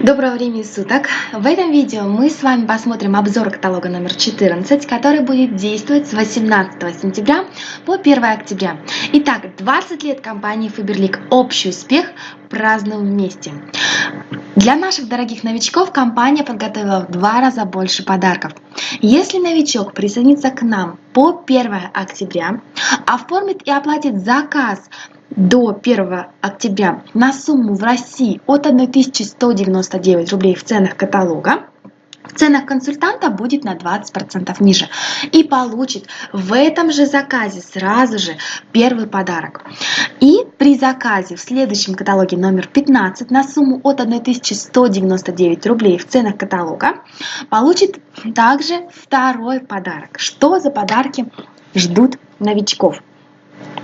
Доброго времени суток! В этом видео мы с вами посмотрим обзор каталога номер 14, который будет действовать с 18 сентября по 1 октября. Итак, 20 лет компании Faberlic. Общий успех празднуем вместе. Для наших дорогих новичков компания подготовила в два раза больше подарков. Если новичок присоединится к нам по 1 октября, оформит и оплатит заказ до 1 октября на сумму в России от 1199 рублей в ценах каталога, в ценах консультанта будет на 20% ниже и получит в этом же заказе сразу же первый подарок. И при заказе в следующем каталоге номер 15 на сумму от 1199 рублей в ценах каталога получит также второй подарок. Что за подарки ждут новичков?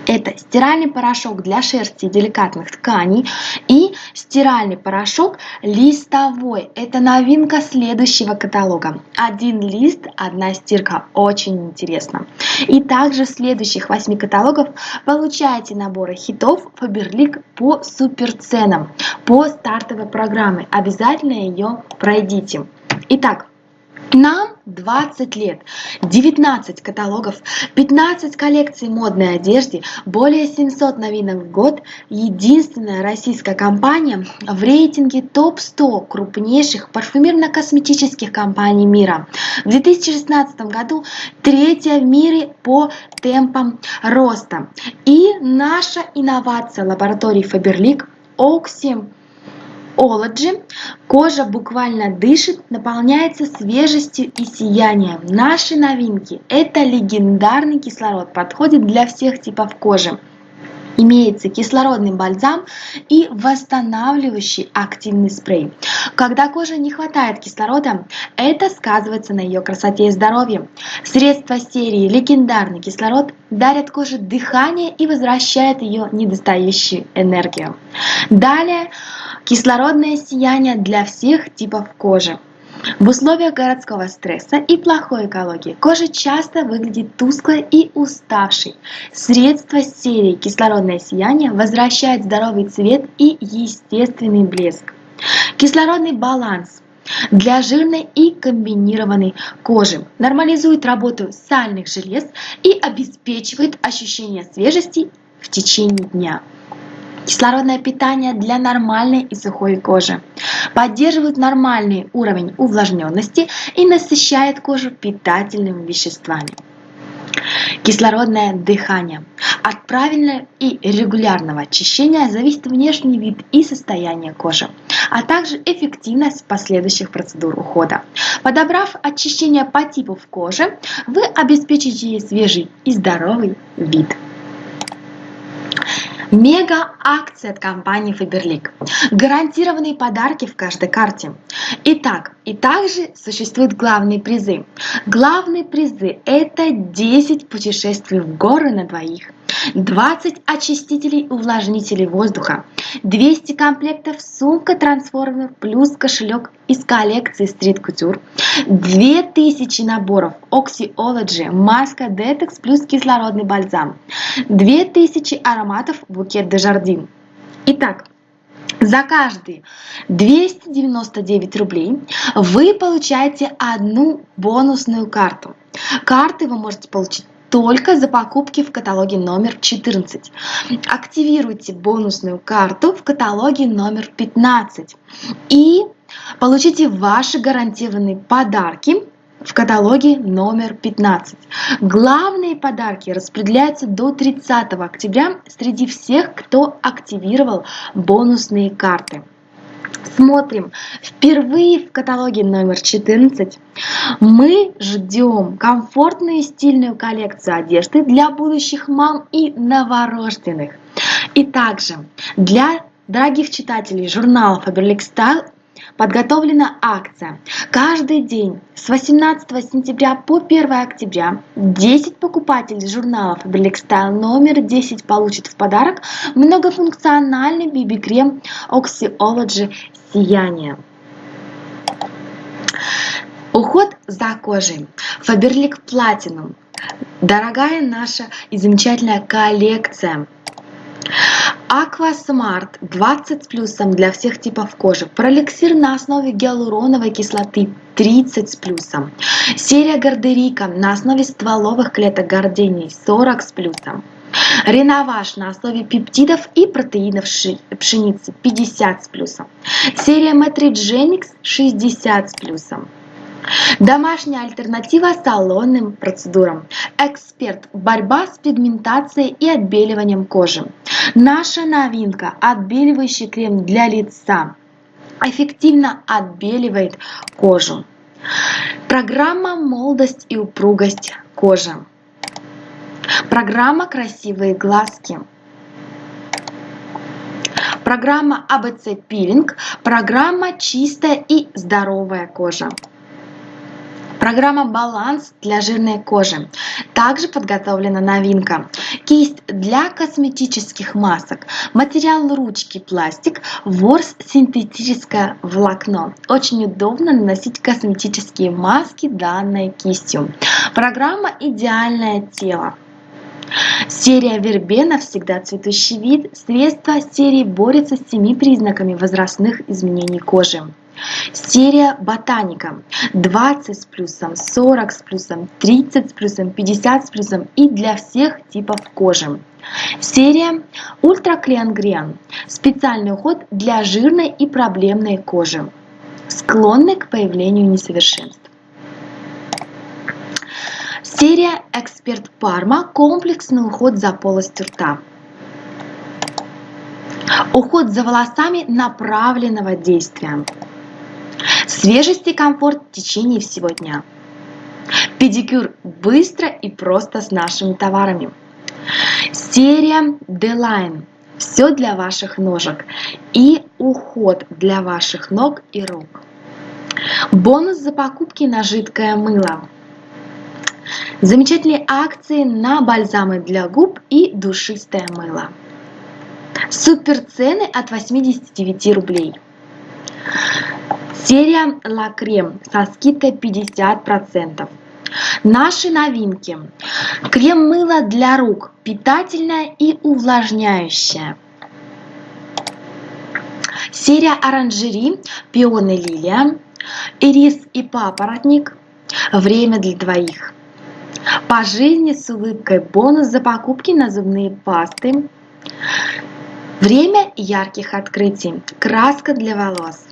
Это стиральный порошок для шерсти и деликатных тканей и стиральный порошок листовой. Это новинка следующего каталога. Один лист, одна стирка. Очень интересно. И также в следующих 8 каталогов получаете наборы хитов Faberlic по суперценам, по стартовой программе. Обязательно ее пройдите. Итак, нам 20 лет, 19 каталогов, 15 коллекций модной одежды, более 700 новинок в год, единственная российская компания в рейтинге топ-100 крупнейших парфюмерно-косметических компаний мира. В 2016 году третья в мире по темпам роста. И наша инновация лаборатории Faberlic Oxy Ology кожа буквально дышит, наполняется свежестью и сиянием. Наши новинки – это легендарный кислород, подходит для всех типов кожи. Имеется кислородный бальзам и восстанавливающий активный спрей. Когда коже не хватает кислорода, это сказывается на ее красоте и здоровье. Средства серии «Легендарный кислород» дарят коже дыхание и возвращают ее недостающую энергию. Далее Кислородное сияние для всех типов кожи. В условиях городского стресса и плохой экологии кожа часто выглядит тусклой и уставшей. Средство серии «Кислородное сияние» возвращает здоровый цвет и естественный блеск. Кислородный баланс для жирной и комбинированной кожи. Нормализует работу сальных желез и обеспечивает ощущение свежести в течение дня. Кислородное питание для нормальной и сухой кожи. Поддерживает нормальный уровень увлажненности и насыщает кожу питательными веществами. Кислородное дыхание. От правильного и регулярного очищения зависит внешний вид и состояние кожи, а также эффективность последующих процедур ухода. Подобрав очищение по типу кожи, вы обеспечите свежий и здоровый вид. Мега-акция от компании Faberlic. Гарантированные подарки в каждой карте. Итак, и также существуют главные призы. Главные призы – это 10 путешествий в горы на двоих, 20 очистителей увлажнителей воздуха, 200 комплектов сумка-трансформер плюс кошелек из коллекции Street Couture, 2000 наборов Oxyology, маска Detox плюс кислородный бальзам, 2000 ароматов букет де Жардин. Итак, за каждые 299 рублей вы получаете одну бонусную карту. Карты вы можете получить только за покупки в каталоге номер 14. Активируйте бонусную карту в каталоге номер 15 и получите ваши гарантированные подарки в каталоге номер 15. Главные подарки распределяются до 30 октября среди всех, кто активировал бонусные карты. Смотрим. Впервые в каталоге номер 14 мы ждем комфортную и стильную коллекцию одежды для будущих мам и новорожденных. И также для дорогих читателей журнала Faberlic Style подготовлена акция. Каждый день с 18 сентября по 1 октября 10 покупателей журнала Faberlic Style номер 10 получат в подарок многофункциональный BB-крем Oxyology Сияние. Уход за кожей. Faberlic Platinum. Дорогая наша и замечательная коллекция Aqua Smart 20 с плюсом для всех типов кожи. Пролексир на основе гиалуроновой кислоты 30 с плюсом. Серия Гардерика на основе стволовых клеток гордений 40 с плюсом. Реноваж на основе пептидов и протеинов пшеницы 50 с плюсом. Серия Metrigenix 60 с плюсом. Домашняя альтернатива салонным процедурам. Эксперт. Борьба с пигментацией и отбеливанием кожи. Наша новинка. Отбеливающий крем для лица. Эффективно отбеливает кожу. Программа «Молодость и упругость кожи». Программа «Красивые глазки». Программа АБЦ Пилинг. Программа «Чистая и здоровая кожа». Программа «Баланс» для жирной кожи. Также подготовлена новинка. Кисть для косметических масок. Материал ручки пластик. Ворс синтетическое волокно. Очень удобно наносить косметические маски данной кистью. Программа «Идеальное тело». Серия Вербена «Всегда цветущий вид» средство серии борется с семи признаками возрастных изменений кожи. Серия Ботаника 20 с плюсом, 40 с плюсом, 30 с плюсом, 50 с плюсом и для всех типов кожи. Серия Ультра Клеангриан специальный уход для жирной и проблемной кожи, склонной к появлению несовершенств. Серия Эксперт Парма комплексный уход за полостью рта. Уход за волосами направленного действия. Свежесть и комфорт в течение всего дня. Педикюр быстро и просто с нашими товарами. Серия D-Line. Все для ваших ножек. И уход для ваших ног и рук. Бонус за покупки на жидкое мыло. Замечательные акции на бальзамы для губ и душистое мыло. Супер цены от 89 рублей. Серия Ла Крем со скидкой 50%. Наши новинки. Крем-мыло для рук. Питательное и увлажняющее. Серия оранжери Пионы Лилия. Ирис и папоротник. Время для двоих. По жизни с улыбкой бонус за покупки на зубные пасты. Время ярких открытий. Краска для волос.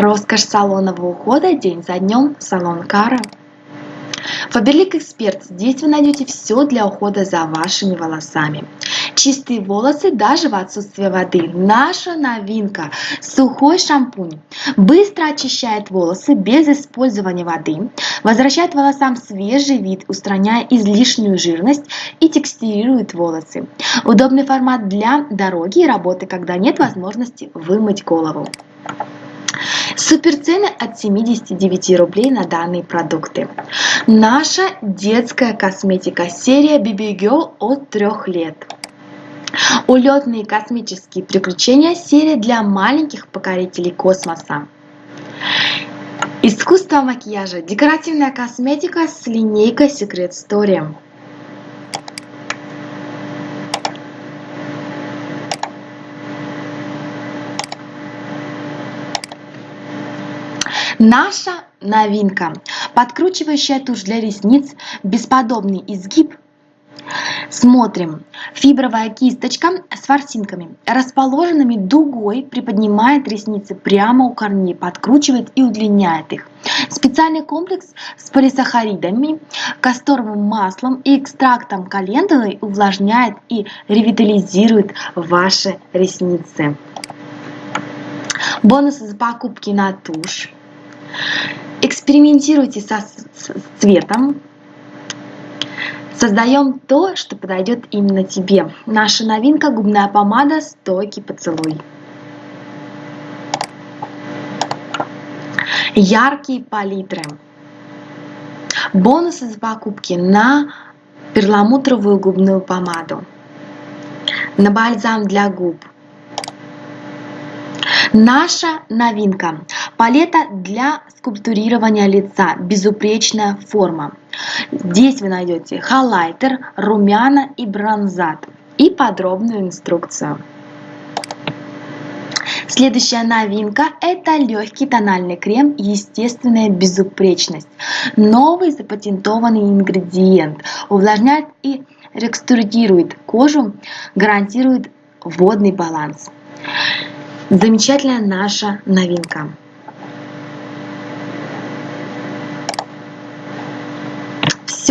Роскошь салонного ухода день за днем. Салон Кара. Фаберлик Эксперт. Здесь вы найдете все для ухода за вашими волосами. Чистые волосы даже в отсутствии воды. Наша новинка. Сухой шампунь. Быстро очищает волосы без использования воды. Возвращает волосам свежий вид, устраняя излишнюю жирность и текстилирует волосы. Удобный формат для дороги и работы, когда нет возможности вымыть голову. Суперцены от 79 рублей на данные продукты. Наша детская косметика серия BB Girl от 3 лет. Улетные космические приключения серия для маленьких покорителей космоса. Искусство макияжа. Декоративная косметика с линейкой Secret Story. Наша новинка. Подкручивающая тушь для ресниц, бесподобный изгиб. Смотрим. Фибровая кисточка с ворсинками, расположенными дугой, приподнимает ресницы прямо у корней, подкручивает и удлиняет их. Специальный комплекс с полисахаридами, касторовым маслом и экстрактом календулы увлажняет и ревитализирует ваши ресницы. Бонусы за покупки на тушь. Экспериментируйте со цветом. Создаем то, что подойдет именно тебе. Наша новинка губная помада «Стойкий поцелуй». Яркие палитры. Бонусы за покупки на перламутровую губную помаду. На бальзам для губ. Наша новинка. Палета для скульптурирования лица. Безупречная форма. Здесь вы найдете хайлайтер, румяна и бронзат. и подробную инструкцию. Следующая новинка – это легкий тональный крем «Естественная безупречность». Новый запатентованный ингредиент увлажняет и рекструирует кожу, гарантирует водный баланс. Замечательная наша новинка.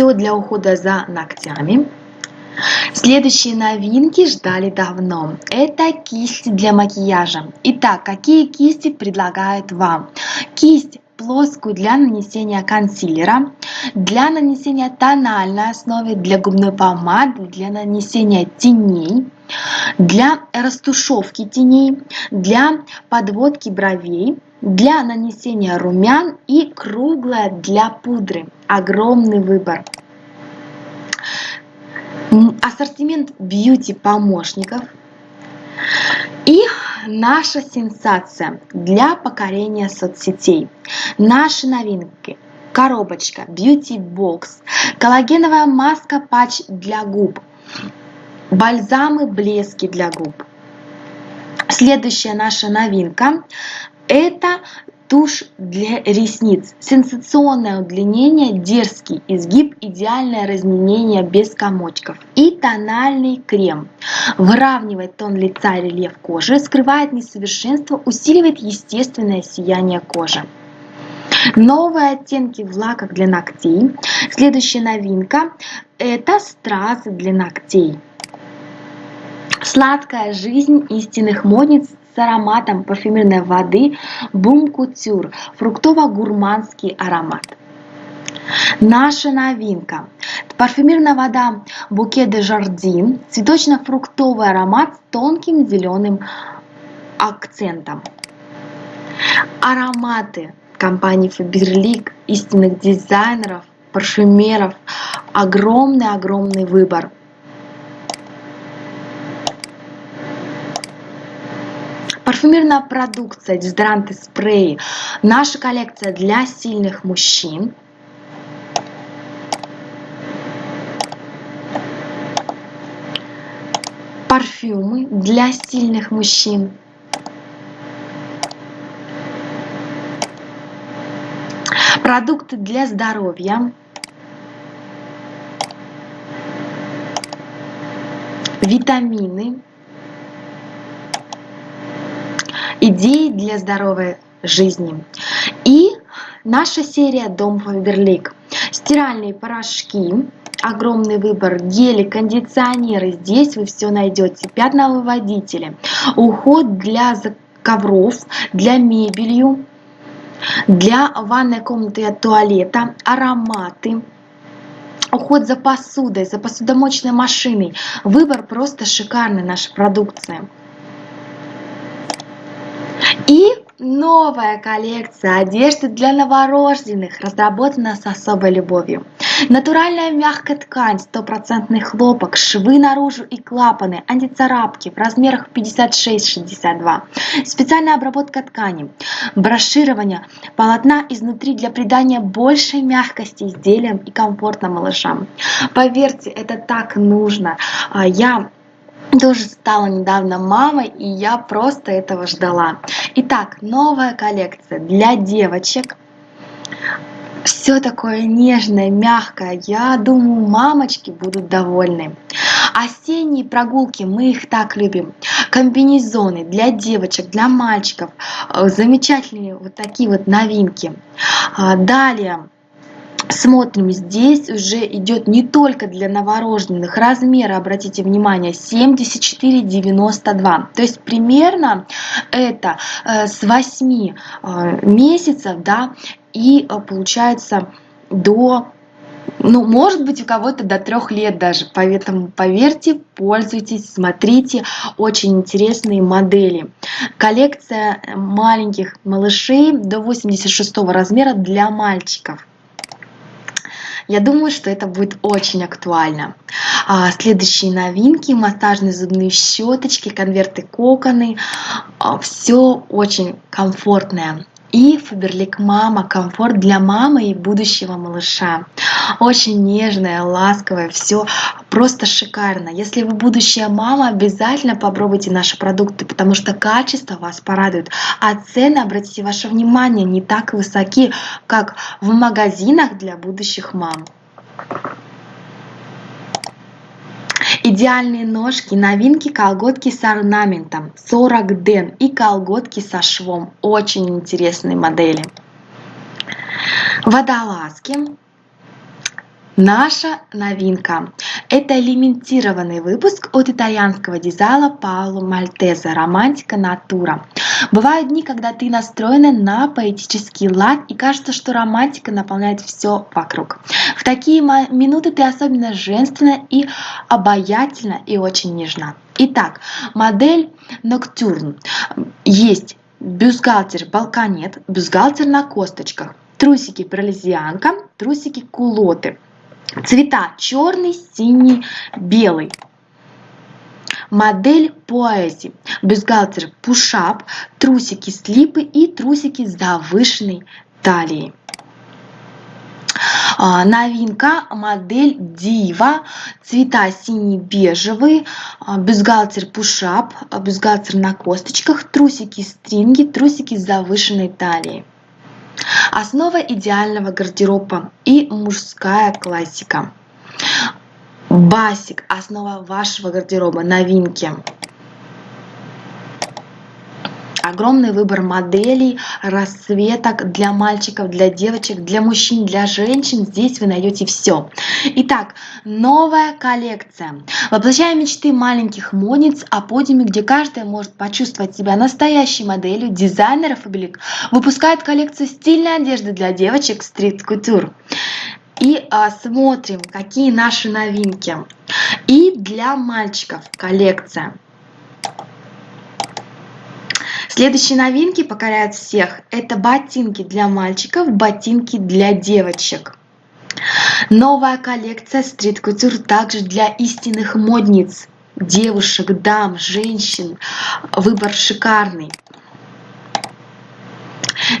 Все для ухода за ногтями. Следующие новинки ждали давно. Это кисти для макияжа. Итак, какие кисти предлагают вам? Кисть плоскую для нанесения консилера, для нанесения тональной основы, для губной помады, для нанесения теней, для растушевки теней, для подводки бровей, для нанесения румян и круглая для пудры. Огромный выбор. Ассортимент бьюти помощников. И наша сенсация для покорения соцсетей. Наши новинки. Коробочка Beauty Box, коллагеновая маска патч для губ, бальзамы блески для губ. Следующая наша новинка это тушь для ресниц. Сенсационное удлинение, дерзкий изгиб, идеальное разменение без комочков. И тональный крем. Выравнивает тон лица и рельеф кожи, скрывает несовершенство, усиливает естественное сияние кожи. Новые оттенки в лаках для ногтей. Следующая новинка – это стразы для ногтей. Сладкая жизнь истинных модниц ароматом парфюмерной воды Бум Кутюр, фруктово-гурманский аромат. Наша новинка. Парфюмерная вода Буке де Жардин, цветочно-фруктовый аромат с тонким зеленым акцентом. Ароматы компании Faberlic, истинных дизайнеров, парфюмеров. Огромный-огромный выбор. Парфюмерная продукция, дезодоранты, спреи. Наша коллекция для сильных мужчин. Парфюмы для сильных мужчин. Продукты для здоровья. Витамины. Идеи для здоровой жизни. И наша серия Дом Фаберлик. Стиральные порошки, огромный выбор, гели, кондиционеры. Здесь вы все найдете. Пятновыводители, уход для ковров, для мебелью, для ванной комнаты и туалета, ароматы, уход за посудой, за посудомоечной машиной. Выбор просто шикарный нашей продукции. И новая коллекция одежды для новорожденных разработана с особой любовью. Натуральная мягкая ткань, стопроцентный хлопок, швы наружу и клапаны, антицарапки в размерах 56-62. Специальная обработка ткани, броширование полотна изнутри для придания большей мягкости изделиям и комфортно малышам. Поверьте, это так нужно. А, я тоже стала недавно мамой, и я просто этого ждала. Итак, новая коллекция для девочек. Все такое нежное, мягкое. Я думаю, мамочки будут довольны. Осенние прогулки, мы их так любим. Комбинезоны для девочек, для мальчиков. Замечательные вот такие вот новинки. А, далее Смотрим, здесь уже идет не только для новорожденных. Размеры, обратите внимание, 74,92. То есть примерно это э, с 8 э, месяцев, да, и э, получается до ну, может быть, у кого-то до трех лет даже. Поэтому поверьте, пользуйтесь, смотрите. Очень интересные модели. Коллекция маленьких малышей до 86 размера для мальчиков. Я думаю, что это будет очень актуально. А, следующие новинки, массажные зубные щеточки, конверты коконы. А, все очень комфортное. И Фаберлик Мама, комфорт для мамы и будущего малыша. Очень нежное, ласковое, все просто шикарно. Если вы будущая мама, обязательно попробуйте наши продукты, потому что качество вас порадует. А цены, обратите ваше внимание, не так высоки, как в магазинах для будущих мам. Идеальные ножки, новинки, колготки с орнаментом, 40 ден и колготки со швом. Очень интересные модели. Водолазки. Наша новинка. Это лимитированный выпуск от итальянского дизайна Пауло Мальтеза «Романтика натура». Бывают дни, когда ты настроена на поэтический лад и кажется, что романтика наполняет все вокруг. В такие минуты ты особенно женственна и обаятельна и очень нежна. Итак, модель Ноктюрн. Есть бюстгальтер балконет, бюстгальтер на косточках, трусики пролезианка, трусики кулоты. Цвета черный, синий, белый. Модель поэзи. Бюстгальтер пушап, трусики слипы и трусики с завышенной талией. А, новинка модель Дива, цвета синий-бежевый, а, бюстгальтер пушап, бюстгальтер на косточках, трусики стринги, трусики с завышенной талией. Основа идеального гардероба и мужская классика. Басик – основа вашего гардероба, новинки. Огромный выбор моделей, расцветок для мальчиков, для девочек, для мужчин, для женщин. Здесь вы найдете все. Итак, новая коллекция. Воплощая мечты маленьких модниц о подиуме, где каждая может почувствовать себя настоящей моделью, дизайнер Фабелик выпускает коллекцию стильной одежды для девочек Couture и а, смотрим, какие наши новинки. И для мальчиков коллекция. Следующие новинки покоряют всех. Это ботинки для мальчиков, ботинки для девочек. Новая коллекция Couture также для истинных модниц, девушек, дам, женщин. Выбор шикарный.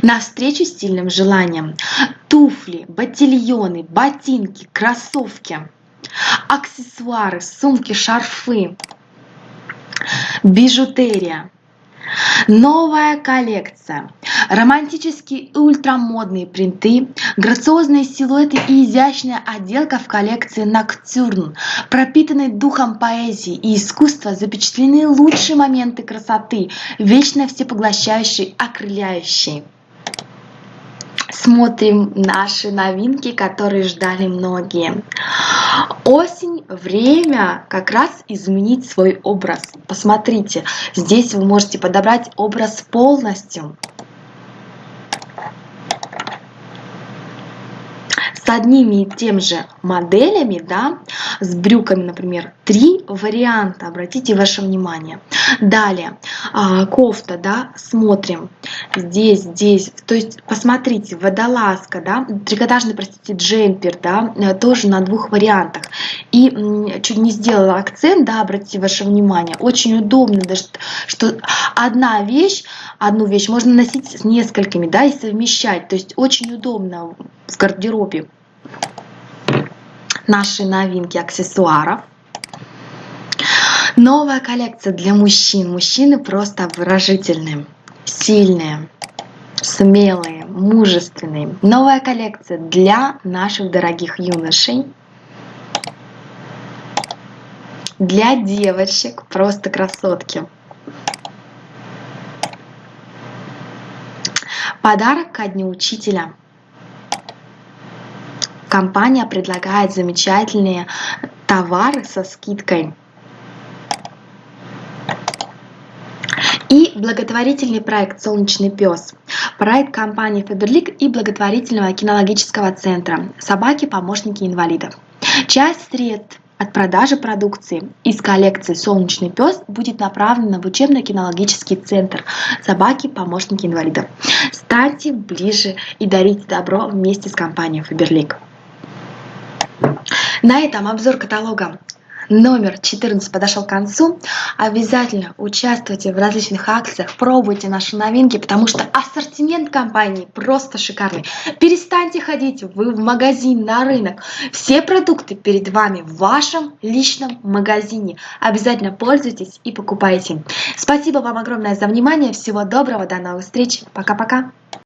Навстречу стильным желаниям. Туфли, ботильоны, ботинки, кроссовки, аксессуары, сумки, шарфы, бижутерия. Новая коллекция. Романтические и ультрамодные принты, грациозные силуэты и изящная отделка в коллекции Ноктюрн. Пропитанные духом поэзии и искусства запечатлены лучшие моменты красоты, вечно всепоглощающей, окрыляющей смотрим наши новинки, которые ждали многие. Осень – время как раз изменить свой образ. Посмотрите, здесь вы можете подобрать образ полностью. С одними и тем же моделями, да, с брюками, например, три варианта, обратите ваше внимание. Далее, а, кофта, да, смотрим, здесь, здесь, то есть, посмотрите, водолазка, да, трикотажный, простите, джемпер, да, тоже на двух вариантах. И чуть не сделала акцент, да, обратите ваше внимание, очень удобно, даже, что одна вещь, одну вещь можно носить с несколькими, да, и совмещать, то есть очень удобно в гардеробе наши новинки аксессуаров. Новая коллекция для мужчин. Мужчины просто выражительные, сильные, смелые, мужественные. Новая коллекция для наших дорогих юношей. Для девочек просто красотки. Подарок ко дню учителя компания предлагает замечательные товары со скидкой. И благотворительный проект «Солнечный пес». Проект компании Фаберлик и благотворительного кинологического центра «Собаки-помощники инвалидов». Часть средств от продажи продукции из коллекции «Солнечный пес» будет направлена в учебно-кинологический центр «Собаки-помощники инвалидов». Станьте ближе и дарите добро вместе с компанией Фаберлик. На этом обзор каталога номер 14 подошел к концу. Обязательно участвуйте в различных акциях, пробуйте наши новинки, потому что ассортимент компании просто шикарный. Перестаньте ходить вы в магазин, на рынок. Все продукты перед вами в вашем личном магазине. Обязательно пользуйтесь и покупайте. Спасибо вам огромное за внимание. Всего доброго, до новых встреч. Пока-пока.